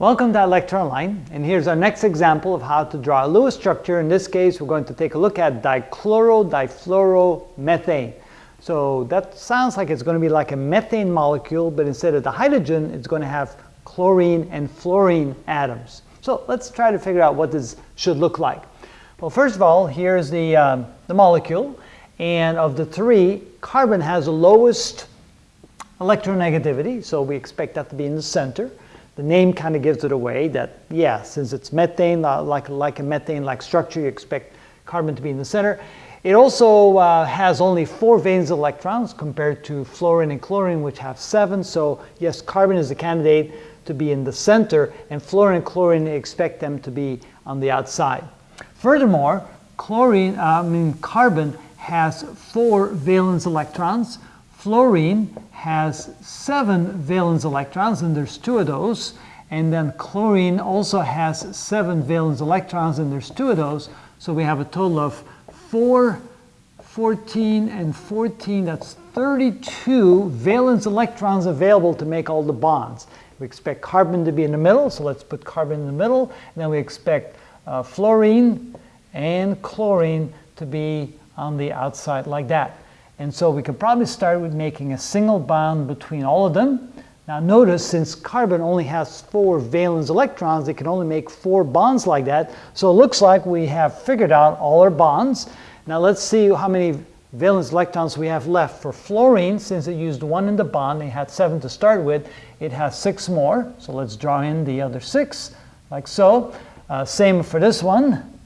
Welcome to ilectureonline, and here's our next example of how to draw a Lewis structure. In this case, we're going to take a look at dichloro-difluoromethane. So that sounds like it's going to be like a methane molecule, but instead of the hydrogen, it's going to have chlorine and fluorine atoms. So let's try to figure out what this should look like. Well, first of all, here's the, um, the molecule, and of the three, carbon has the lowest electronegativity, so we expect that to be in the center the name kind of gives it away that, yeah, since it's methane, uh, like, like a methane-like structure, you expect carbon to be in the center. It also uh, has only four valence electrons compared to fluorine and chlorine, which have seven. So yes, carbon is a candidate to be in the center, and fluorine and chlorine expect them to be on the outside. Furthermore, chlorine, uh, I mean carbon has four valence electrons. Fluorine has seven valence electrons, and there's two of those. And then chlorine also has seven valence electrons, and there's two of those. So we have a total of 4, 14, and 14. That's 32 valence electrons available to make all the bonds. We expect carbon to be in the middle, so let's put carbon in the middle. And then we expect uh, fluorine and chlorine to be on the outside like that. And so we could probably start with making a single bond between all of them. Now notice, since carbon only has four valence electrons, it can only make four bonds like that. So it looks like we have figured out all our bonds. Now let's see how many valence electrons we have left. For fluorine, since it used one in the bond, it had seven to start with, it has six more. So let's draw in the other six, like so. Uh, same for this one.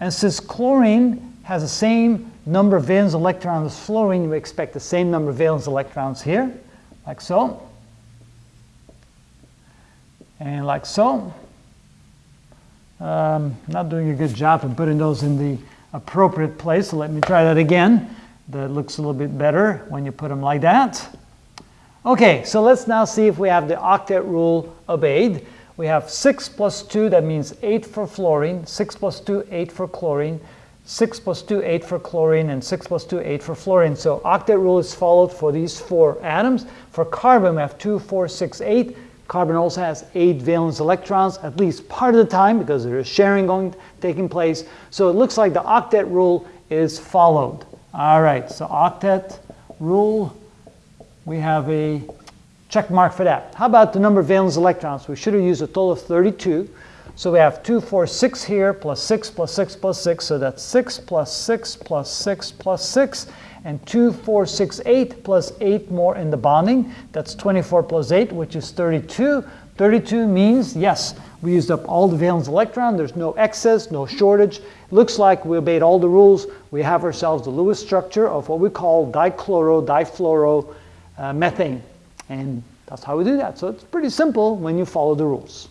And since chlorine has the same number of valence electrons as fluorine, we expect the same number of valence electrons here, like so. And like so. Um, not doing a good job of putting those in the appropriate place, so let me try that again. That looks a little bit better when you put them like that. Okay, so let's now see if we have the octet rule obeyed. We have 6 plus 2, that means 8 for fluorine, 6 plus 2, 8 for chlorine, 6 plus 2, 8 for chlorine, and 6 plus 2, 8 for fluorine. So octet rule is followed for these four atoms. For carbon, we have 2, 4, 6, 8. Carbon also has 8 valence electrons, at least part of the time, because there is sharing going taking place. So it looks like the octet rule is followed. All right, so octet rule, we have a check mark for that. How about the number of valence electrons? We should have used a total of 32. So we have 2, 4, 6 here, plus 6, plus 6, plus 6. So that's 6 plus 6 plus 6 plus 6. And 2, 4, 6, 8 plus 8 more in the bonding. That's 24 plus 8, which is 32. 32 means, yes, we used up all the valence electron. There's no excess, no shortage. Looks like we obeyed all the rules. We have ourselves the Lewis structure of what we call dichloro, difluoro, uh, methane. And that's how we do that. So it's pretty simple when you follow the rules.